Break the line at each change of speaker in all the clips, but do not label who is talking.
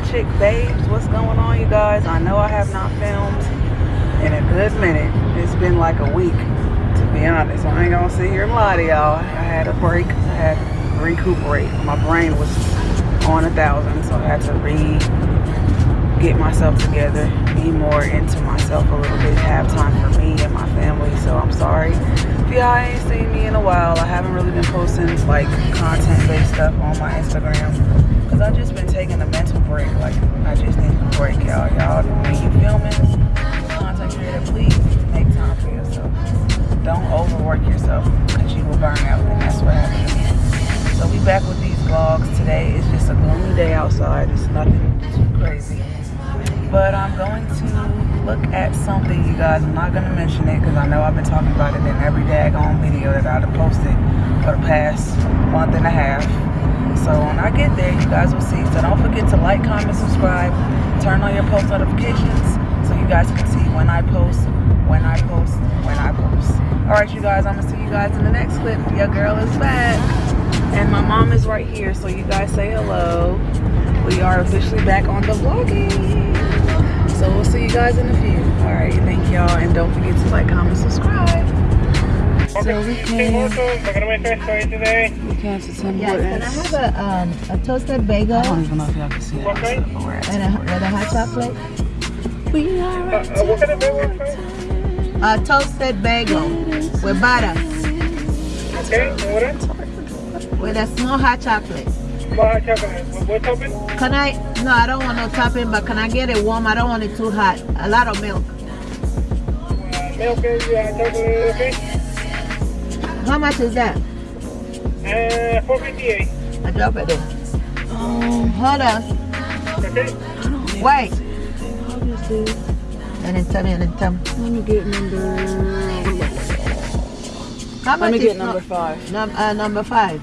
fly chick babes what's going on you guys? I know i have not filmed in a good minute. It's been like a week to be honest. I ain't gonna sit here and lie to y'all. I had a break. I had to recuperate. My brain was on a thousand so i had to re get myself together be more into myself a little bit have time for me and my family. So i'm sorry if y'all ain't seen me in a while. I haven't really been posting like content based stuff on my instagram because i've just been taking a mental break like i just need a break y'all. Y'all when you filming content creator please make time for yourself. Don't overwork yourself because you will burn out and that's what me so we back with these vlogs today. It's just a gloomy day outside. It's nothing too crazy. But I'm going to look at something, you guys. I'm not going to mention it because I know I've been talking about it in every daggone video that I've posted for the past month and a half. So when I get there, you guys will see. So don't forget to like, comment, subscribe, turn on your post notifications so you guys can see when I post, when I post, when I post. All right, you guys, I'm to see you guys in the next clip. Your girl is back. And my mom is right here, so you guys say hello. We are officially back on the vlogging. So we'll see you guys in a few. All right, thank y'all, and don't forget to like, comment, subscribe. So we came, we came to Tim
Yes, can I have a, um, a toasted bagel
I don't even know if y'all can see that.
Okay.
but we're at
and a, with a hot chocolate?
We are at
Uh, what kind of bagel, sir?
A toasted bagel with butter
Okay, and what else?
with a small hot chocolate.
More hot chocolate. What, what topping?
Can I? No, I don't want no topping, but can I get it warm? I don't want it too hot. A lot of milk.
Uh, milk, yeah, hot chocolate, okay?
How much is that?
Uh, 458.
I drop it there.
Um,
Hold on.
Okay?
I don't know.
Wait. And then tell me, and then tell me.
let me get number.
How
Let me
is
get
no-
number five.
Num uh, number five.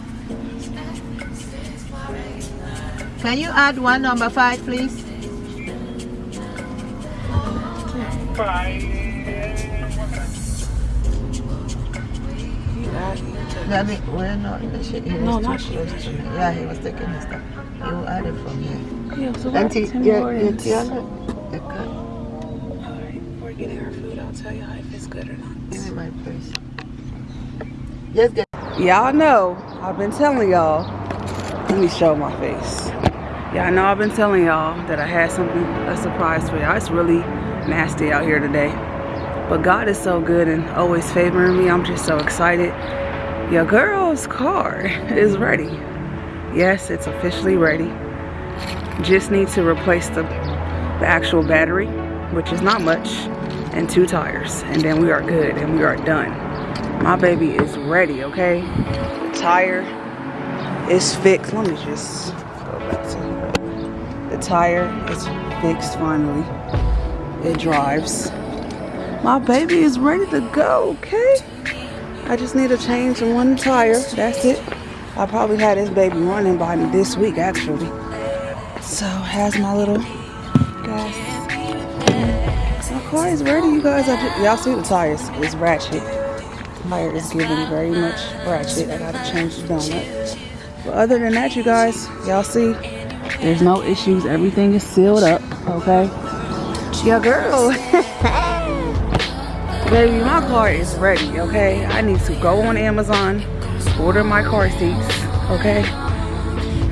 Can you add one number five, please?
Five.
Let me. Well, no, the. He
No,
was
not
too close to me. Yeah, he was taking his stuff. He will add it from here.
Yeah, so we're at
Auntie,
Tim
yeah, yeah,
Alright, we're getting our food. I'll tell y'all if it's good or not.
Give me my purse. Just get.
Y'all know, I've been telling y'all. Let me show my face. Y'all know I've been telling y'all that I had something, a surprise for y'all. It's really nasty out here today. But God is so good and always favoring me. I'm just so excited. Your girl's car is ready. Yes, it's officially ready. Just need to replace the, the actual battery, which is not much, and two tires. And then we are good and we are done. My baby is ready, okay? The tire is fixed. Let me just go back to the tire is fixed finally. It drives. My baby is ready to go, okay? I just need to change one tire. That's it. I probably had this baby running by me this week actually. So has my little gas. My car is ready, you guys. Y'all see the tires? It's ratchet. Tire is giving very much ratchet. I gotta change the donut. But other than that, you guys, y'all see, there's no issues. Everything is sealed up. Okay. Yeah, girl. Baby, my car is ready, okay? I need to go on Amazon, order my car seats, okay?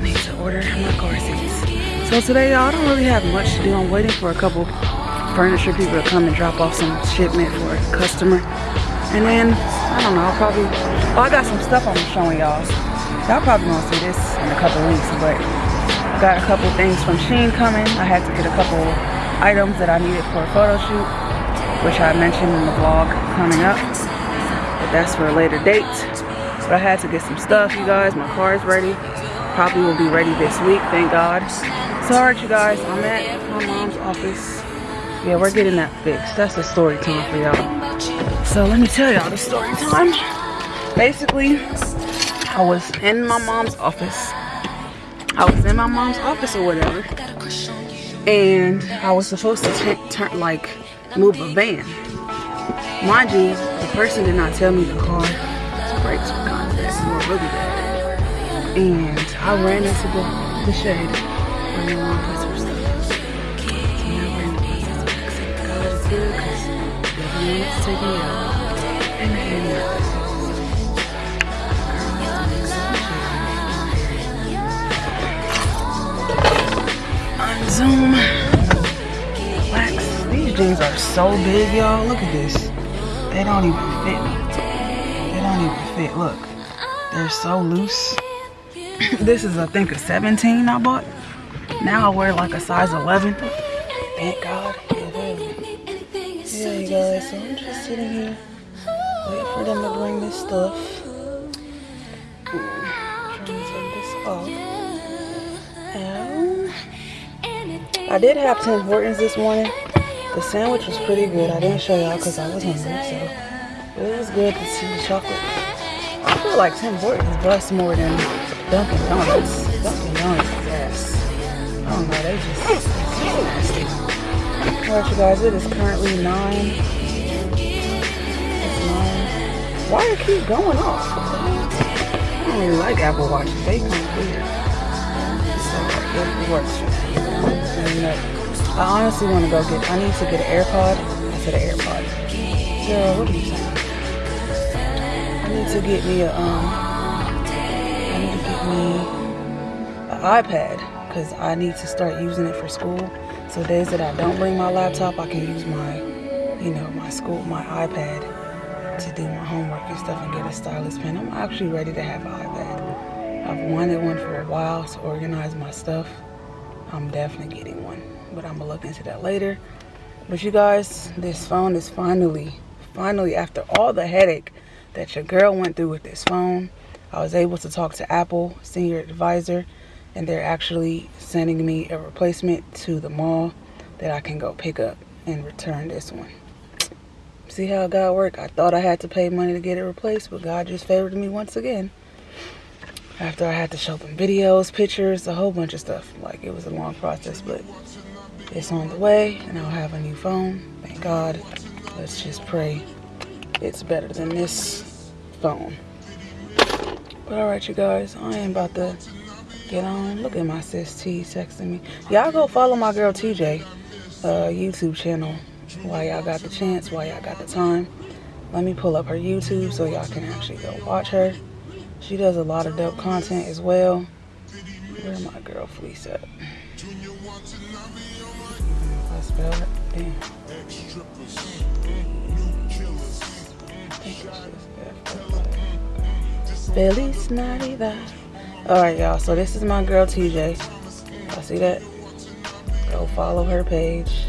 Need to order my car seats. So today, y'all, I don't really have much to do. I'm waiting for a couple furniture people to come and drop off some shipment for a customer. And then, I don't know, I'll probably, oh, I got some stuff I'm showing y'all. Y'all probably gonna see this in a couple weeks, but got a couple things from Shein coming. I had to get a couple items that I needed for a photo shoot which I mentioned in the vlog coming up. But that's for a later date. But I had to get some stuff, you guys. My car is ready. Probably will be ready this week, thank God. So, alright, you guys, I'm at my mom's office. Yeah, we're getting that fixed. That's the story time for y'all. So, let me tell y'all the story time. Basically, I was in my mom's office. I was in my mom's office or whatever. And I was supposed to turn, like, move a van. Mind you, the person did not tell me the car brakes were kind of bad, were really bad. And I ran into the the shade where your mom puts her stuff. So now we're in the process of is good because the taking me out. And the. Zoom. Jeans are so big, y'all. Look at this. They don't even fit me. They don't even fit. Look. They're so loose. this is, I think, a 17 I bought. Now I wear like a size 11. Thank God. Yeah, you guys. So I'm just sitting here waiting for them to bring this stuff. Trying to take this off. I did have Tim Hortons this morning. The sandwich was pretty good. I didn't show y'all because I was hungry, so it was good to see the chocolate. I feel like Tim Hortons busts more than Dunkin' Donuts. Dunkin' Donuts, yes. I don't know, they just nasty. Alright, you guys, it is currently 9. It's 9. Why it keep going off? I don't really like Apple Watches. They kind of weird. And, uh, I honestly want to go get, I need to get an AirPod. I said an AirPod. Girl, what are you saying? I need to get me a, um, I need to get me an iPad because I need to start using it for school. So days that I don't bring my laptop, I can use my, you know, my school, my iPad to do my homework and stuff and get a stylus pen. I'm actually ready to have an iPad. I've wanted one for a while to organize my stuff. I'm definitely getting one, but I'm gonna look into that later. But you guys, this phone is finally, finally, after all the headache that your girl went through with this phone, I was able to talk to Apple senior advisor, and they're actually sending me a replacement to the mall that I can go pick up and return this one. See how God worked? I thought I had to pay money to get it replaced, but God just favored me once again. After I had to show them videos, pictures, a whole bunch of stuff. Like it was a long process, but it's on the way and I'll have a new phone. Thank God. Let's just pray it's better than this phone. But alright you guys, I am about to get on. Look at my sis T texting me. Y'all go follow my girl TJ uh, YouTube channel while y'all got the chance, while y'all got the time. Let me pull up her YouTube so y'all can actually go watch her. She does a lot of dope content as well. Where my girl Fleece at? I spell it. Damn. Feliz Navidad. Alright, y'all. So this is my girl TJ. I see that. Go follow her page.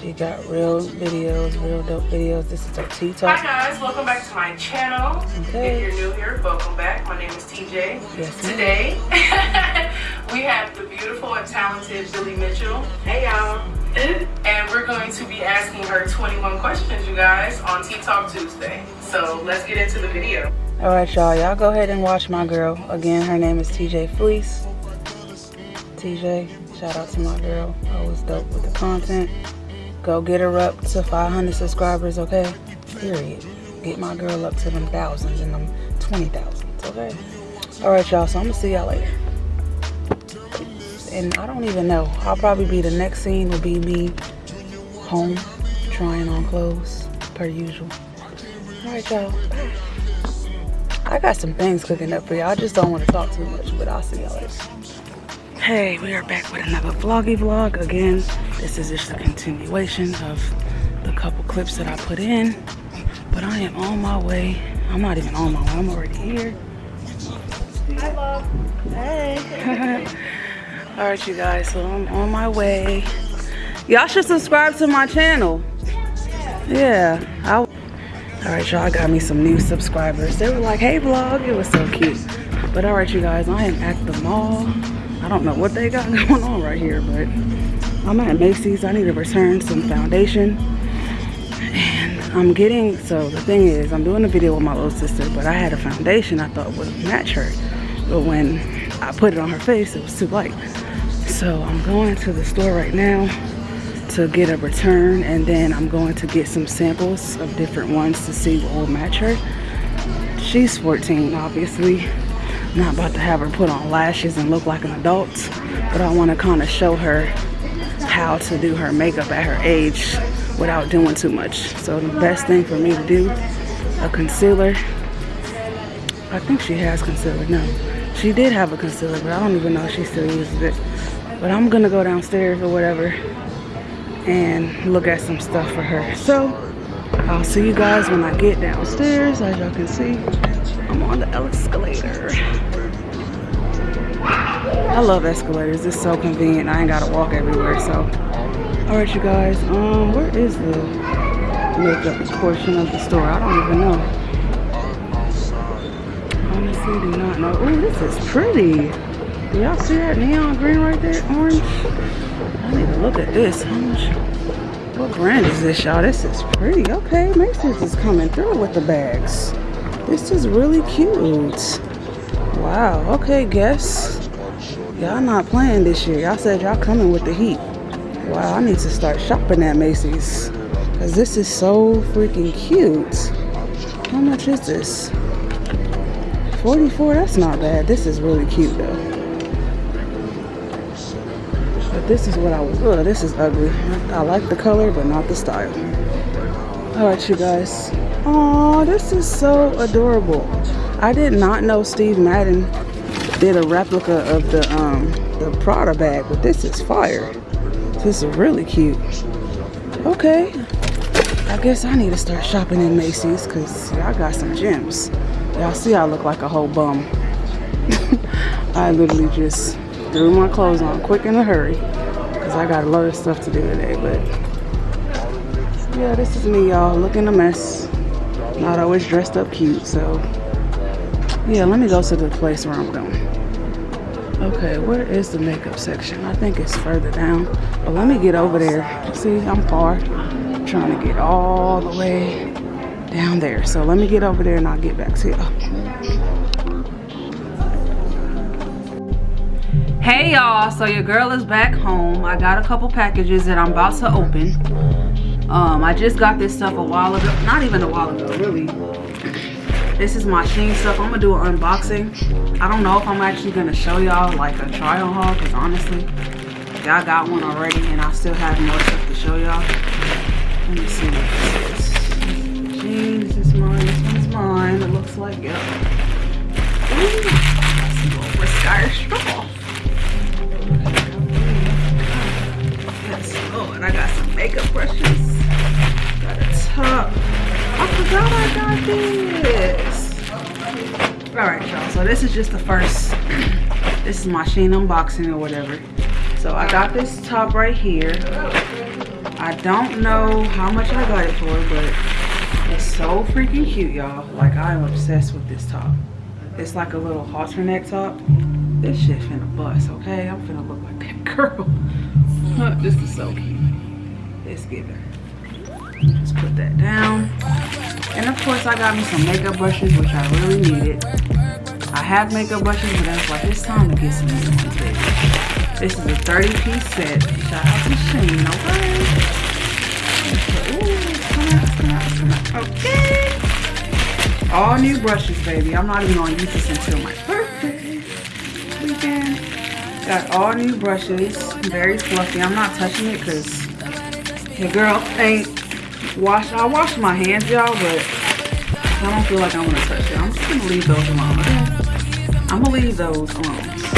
She got real videos, real dope videos. This is her Tea Talk.
Hi guys, welcome back to my channel.
Okay.
If you're new here, welcome back. My name is TJ.
Yes.
Today, we have the beautiful and talented Billy Mitchell. Hey y'all. And we're going to be asking her 21 questions, you guys, on Tea Talk Tuesday. So let's get into the video.
Alright, y'all. Y'all go ahead and watch my girl. Again, her name is TJ Fleece. TJ, shout out to my girl. Always dope with the content. Go get her up to 500 subscribers, okay? Period. Get my girl up to them thousands and them 20,000s, okay? Alright, y'all. So I'm going to see y'all later. And I don't even know. I'll probably be the next scene will be me home trying on clothes per usual. Alright, y'all. I got some things cooking up for y'all. I just don't want to talk too much, but I'll see y'all later. Hey, we are back with another vloggy vlog. Again, this is just a continuation of the couple clips that I put in. But I am on my way. I'm not even on my way. I'm already here. Hi, love. Hey. All right, you guys. So I'm on my way. Y'all should subscribe to my channel. Yeah. I all right, y'all got me some new subscribers. They were like, hey, vlog. It was so cute. But all right, you guys, I am at the mall. I don't know what they got going on right here, but I'm at Macy's. I need to return some foundation. And I'm getting, so the thing is, I'm doing a video with my little sister, but I had a foundation I thought would match her. But when I put it on her face, it was too light. So I'm going to the store right now to get a return and then I'm going to get some samples of different ones to see what will match her. She's 14 obviously, Not about to have her put on lashes and look like an adult, but I want to kind of show her how to do her makeup at her age without doing too much. So the best thing for me to do, a concealer. I think she has concealer, no. She did have a concealer, but I don't even know if she still uses it. But I'm gonna go downstairs or whatever and look at some stuff for her. So I'll see you guys when I get downstairs. As y'all can see, I'm on the escalator. I love escalators. It's so convenient. I ain't gotta walk everywhere. So, all right, you guys. Um, where is the makeup portion of the store? I don't even know. Honestly, do not know. Oh, this is pretty. Do y'all see that neon green right there? Orange. I need to look at this. How much? What brand is this, y'all? This is pretty. Okay, Macy's is coming through with the bags. This is really cute. Wow. Okay, guess. Y'all not playing this year. Y'all said y'all coming with the heat. Wow, I need to start shopping at Macy's. Because this is so freaking cute. How much is this? 44 that's not bad. This is really cute though. This is what I was, ugh, this is ugly. I like the color, but not the style. All right, you guys. Oh, this is so adorable. I did not know Steve Madden did a replica of the um the Prada bag, but this is fire. This is really cute. Okay. I guess I need to start shopping in Macy's because y'all got some gems. Y'all see I look like a whole bum. I literally just threw my clothes on quick in a hurry because I got a lot of stuff to do today. But yeah, this is me, y'all, looking a mess. Not always dressed up cute, so yeah, let me go to the place where I'm going. Okay, where is the makeup section? I think it's further down. But let me get over there. See, I'm far. Trying to get all the way down there. So let me get over there and I'll get back to y'all. Hey y'all, so your girl is back home. I got a couple packages that I'm about to open. Um, I just got this stuff a while ago. Not even a while ago, really. This is my Shein stuff. I'm gonna do an unboxing. I don't know if I'm actually gonna show y'all like a on haul, because honestly, y'all got one already and I still have more stuff to show y'all. Let me see what this is. This is mine. This is just the first. This is my Shein unboxing or whatever. So I got this top right here. I don't know how much I got it for, but it's so freaking cute, y'all. Like I'm obsessed with this top. It's like a little halter neck top. This shit finna bust, okay? I'm finna look like that girl. this is so cute. Let's get her. Just put that down. And of course I got me some makeup brushes, which I really needed. I have makeup brushes, but I was like, it's time to get some new ones. This is a 30 piece set. Shout out to Shein, okay? Okay. All new brushes, baby. I'm not even gonna use this until my birthday weekend. Got all new brushes, very fluffy. I'm not touching it because the girl ain't wash. I wash my hands, y'all, but I don't feel like I want to touch it. I'm just gonna leave those alone. I'm gonna leave those on.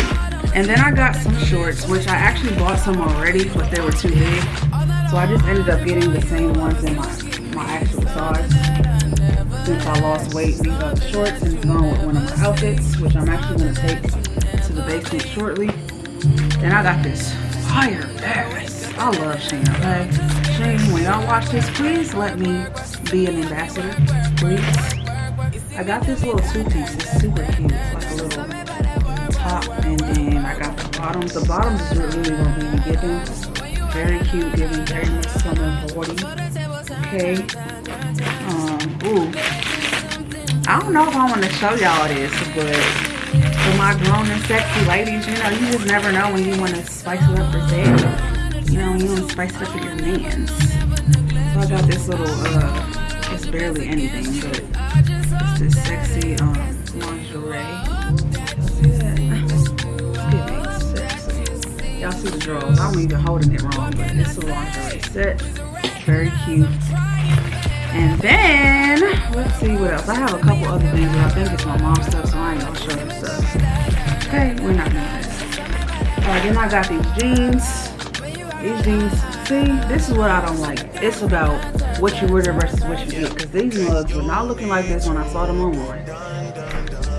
And then I got some shorts, which I actually bought some already, but they were too big. So I just ended up getting the same ones in my, my actual size. Since I lost weight, these are the shorts and it's with one of my outfits, which I'm actually gonna take to the basement shortly. Then I got this fire bag. I love Shein, okay? Shein, when y'all watch this, please let me be an ambassador, please. I got this little two piece. It's super cute. It's like a little top, and then I got the bottoms. The bottoms is really gonna be giving. Very cute, giving very much summer body. Okay. Um, ooh. I don't know if I want to show y'all this, but for my grown and sexy ladies, you know, you just never know when you want to spice it up for Zed. You know, you want to spice it up for your mans. So I got this little, uh, it's barely anything, but this sexy uh, um lingerie. Y'all see the drawers. I was even holding it wrong, but it's a lingerie set. It's very cute. And then, let's see what else. I have a couple other things, but I think it's my mom's stuff, so I ain't gonna show you stuff. Okay, we're not doing this. Then I got these jeans. These jeans see, this is what I don't like. It's about what you order versus what you get. Because these mugs were not looking like this when I saw them online.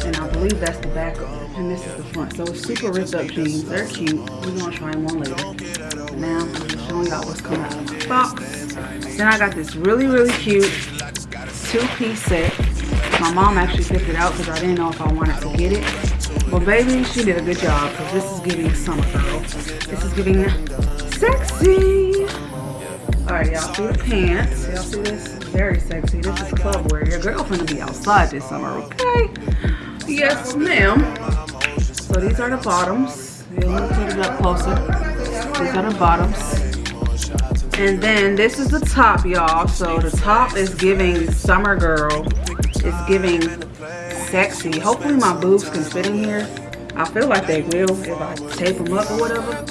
And I believe that's the back of it. And this is the front. So it's super ripped up jeans. They're cute. We're going to try them on later. Now, I'm showing y'all what's coming out of my box. Then I got this really, really cute two-piece set. My mom actually picked it out because I didn't know if I wanted to get it. But baby, she did a good job because this is giving summer girl. This is giving sexy. All right, y'all see the pants. Y'all see this? Very sexy. This is club wear. Your girl gonna be outside this summer, okay? Yes, ma'am. So these are the bottoms. We'll put it up closer. These are the bottoms. And then this is the top, y'all. So the top is giving summer girl. It's giving sexy. Hopefully my boobs can fit in here. I feel like they will if I tape them up or whatever.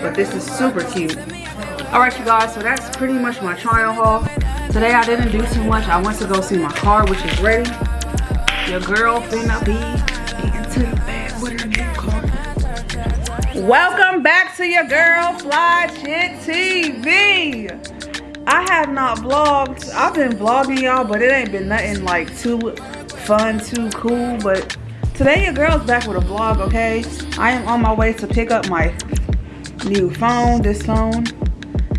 But this is super cute. Alright you guys, so that's pretty much my trial haul. Today I didn't do too much. I went to go see my car, which is ready. Your girl finna be into the bed with her new car. Welcome back to your girl Fly Chick TV. I have not vlogged. I've been vlogging y'all, but it ain't been nothing like too fun, too cool. But today your girl's back with a vlog, okay? I am on my way to pick up my new phone, this phone.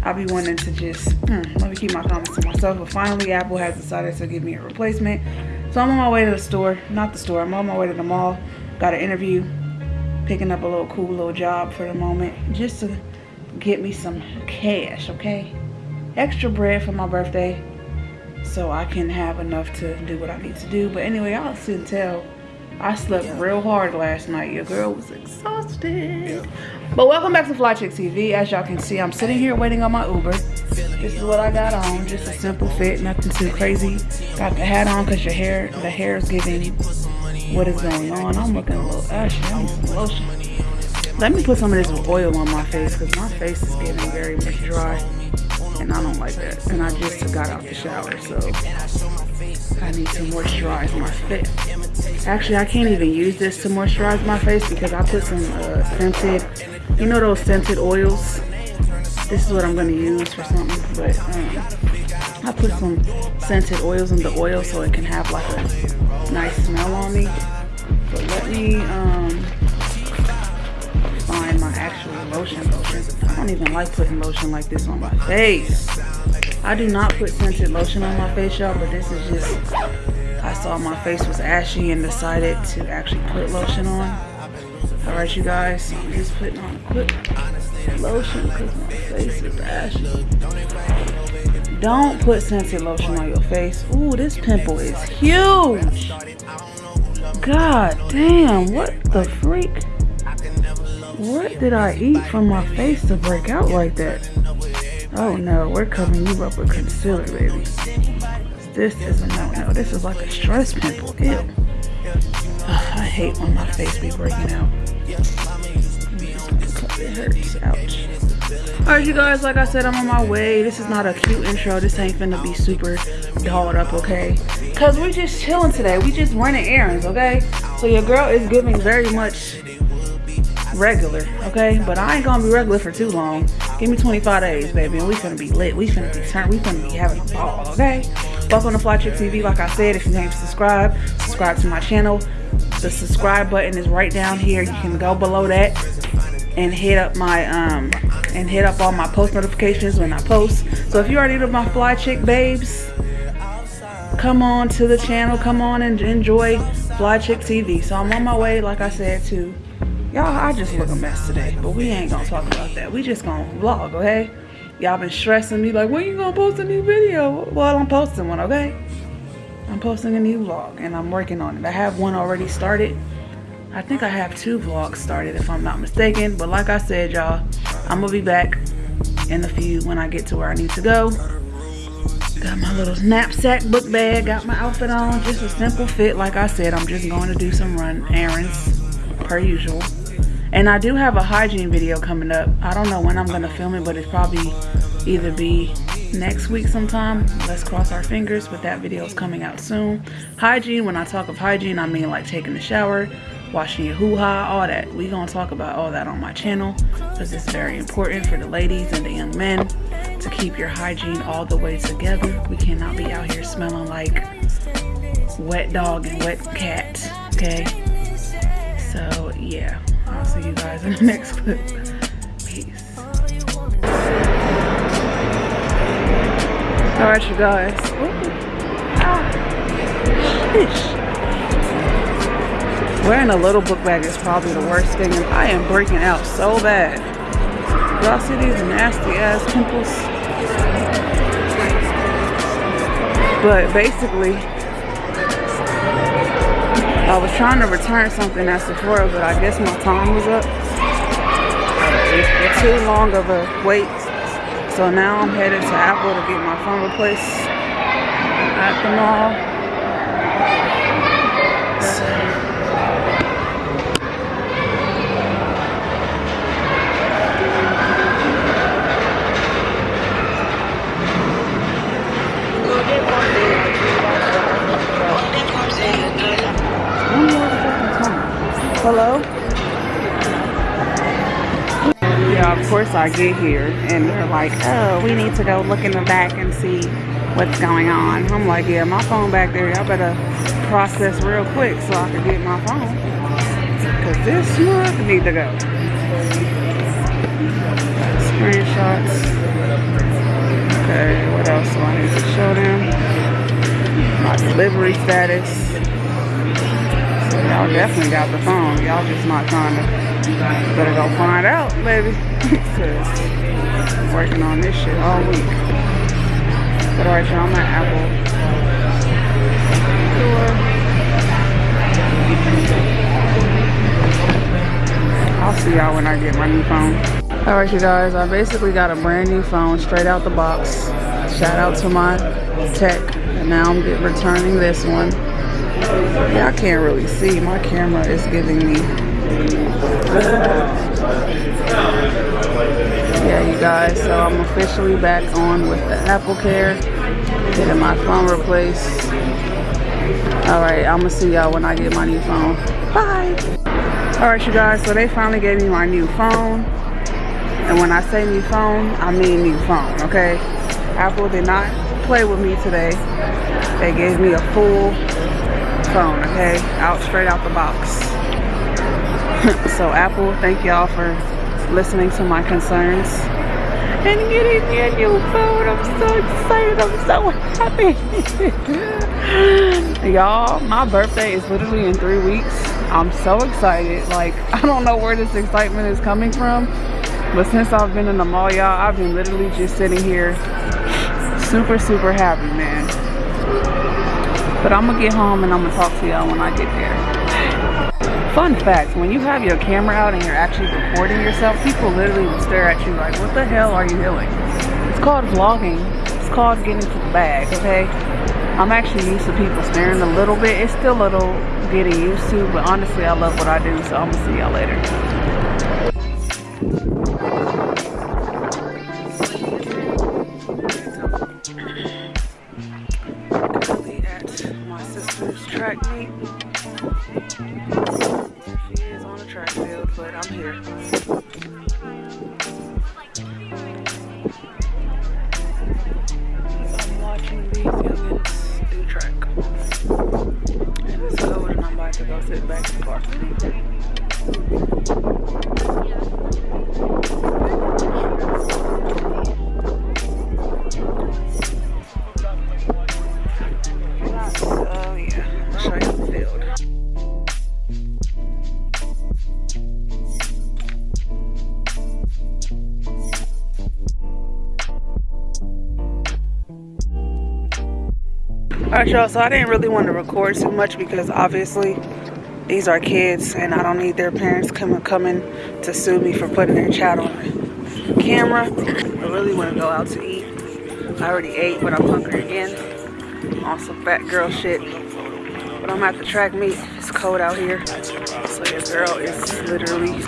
I'll be wanting to just, hmm, let me keep my comments to myself. But finally, Apple has decided to give me a replacement. So I'm on my way to the store, not the store, I'm on my way to the mall. Got an interview, picking up a little cool little job for the moment, just to get me some cash, okay? Extra bread for my birthday, so I can have enough to do what I need to do. But anyway, y'all soon tell I slept real hard last night. Your girl was exhausted. But welcome back to Fly Chick TV. As y'all can see, I'm sitting here waiting on my Uber. This is what I got on. Just a simple fit, nothing too crazy. Got the hat on because your hair, the hair is giving what is going on. I'm looking a little ashy. I need some lotion. Let me put some of this oil on my face because my face is getting very much dry. And I don't like that. And I just got out the shower, so I need to moisturize my face. Actually, I can't even use this to moisturize my face because I put some uh, scented, you know those scented oils? This is what I'm going to use for something, but um, I put some scented oils in the oil so it can have like a nice smell on me. But let me um, actual lotion. I don't even like putting lotion like this on my face. I do not put scented lotion on my face, y'all, but this is just, I saw my face was ashy and decided to actually put lotion on. All right, you guys, so I'm just putting on a quick lotion because my face is ashy. Don't put scented lotion on your face. Ooh, this pimple is huge. God damn, what the freak? What did I eat from my face to break out like that? Oh no, we're covering you up with concealer, baby. This is a no-no. This is like a stress pimple. Ew. I hate when my face be breaking out. It hurts. Ouch. Alright, you guys, like I said, I'm on my way. This is not a cute intro. This ain't finna be super dolled up, okay? Because we just chilling today. We just running errands, okay? So your girl is giving very much regular, okay? But I ain't gonna be regular for too long. Give me 25 days, baby, and we finna be lit. We finna be turned. We finna be having a ball, okay? Welcome to Fly Chick TV. Like I said, if you ain't subscribed, subscribe to my channel. The subscribe button is right down here. You can go below that and hit up my um and hit up all my post notifications when I post. So if you already know my Fly Chick babes, come on to the channel. Come on and enjoy Fly Chick TV. So I'm on my way, like I said, to Y'all, I just look a mess today, but we ain't gonna talk about that. We just gonna vlog, okay? Y'all been stressing me like, when you gonna post a new video? Well, I'm posting one, okay? I'm posting a new vlog and I'm working on it. I have one already started. I think I have two vlogs started if I'm not mistaken. But like I said, y'all, I'm gonna be back in a few when I get to where I need to go. Got my little knapsack book bag, got my outfit on, just a simple fit. Like I said, I'm just going to do some run errands per usual. And I do have a hygiene video coming up. I don't know when I'm gonna film it, but it's probably either be next week sometime. Let's cross our fingers, but that video is coming out soon. Hygiene, when I talk of hygiene, I mean like taking a shower, washing your hoo-ha, all that. We gonna talk about all that on my channel because it's very important for the ladies and the young men to keep your hygiene all the way together. We cannot be out here smelling like wet dog and wet cat, okay? So yeah, I'll see you guys in the next clip. Peace. All right, you guys. Ah. Wearing a little book bag is probably the worst thing, and I am breaking out so bad. Y'all see these nasty ass pimples? But basically, I was trying to return something at Sephora, but I guess my time was up. It's Too long of a wait. So now I'm headed to Apple to get my phone replaced at the mall. Hello? Yeah, of course I get here and they're like, oh, we need to go look in the back and see what's going on. I'm like, yeah, my phone back there, y'all better process real quick so I can get my phone. Cause this mug need to go. Screenshots. Okay, what else do I need to show them? My delivery status. Y'all definitely got the phone. Y'all just not trying to. Better go find out, baby. Working on this shit all week. But alright, y'all, I'm Apple I'll see y'all when I get my new phone. Alright, you guys, I basically got a brand new phone straight out the box. Shout out to my tech. And now I'm returning this one. I can't really see. My camera is giving me. Yeah, you guys. So I'm officially back on with the Apple Care. Getting my phone replaced. Alright, I'm gonna see y'all when I get my new phone. Bye! Alright, you guys. So they finally gave me my new phone. And when I say new phone, I mean new phone, okay? Apple did not play with me today. They gave me a full phone, okay? Out straight out the box. so Apple, thank y'all for listening to my concerns and getting me a new phone. I'm so excited. I'm so happy. y'all, my birthday is literally in three weeks. I'm so excited. Like, I don't know where this excitement is coming from. But since I've been in the mall, y'all, I've been literally just sitting here super, super happy, man. But I'm gonna get home and I'm gonna talk to y'all when I get there. Fun fact, when you have your camera out and you're actually recording yourself, people literally will stare at you like, what the hell are you doing? It's called vlogging. It's called getting to the bag, okay? I'm actually used to people staring a little bit. It's still a little getting used to, but honestly, I love what I do, so I'm gonna see y'all later. Alright y'all, so I didn't really want to record too much because obviously these are kids and I don't need their parents coming coming to sue me for putting their child on camera. I really want to go out to eat. I already ate but I'm hungry again some fat girl shit. But I'm at the track meet. It's cold out here. So your girl is literally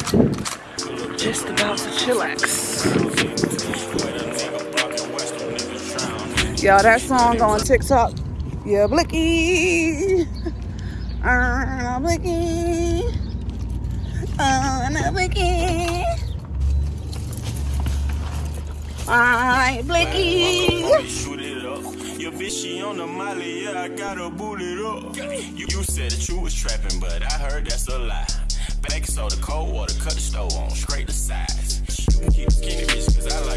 just about to chillax. Y'all, that song on TikTok. Yeah, Blicky. Uh, Blicky. Uh, Blicky. I Blicky.
Shoot it up. Your bitch, she on the molly, yeah, I gotta it up. You, you said that you was trapping, but I heard that's a lie. Baking soda, cold water, cut the stove on, size. You can keep skinny bitch, cause I like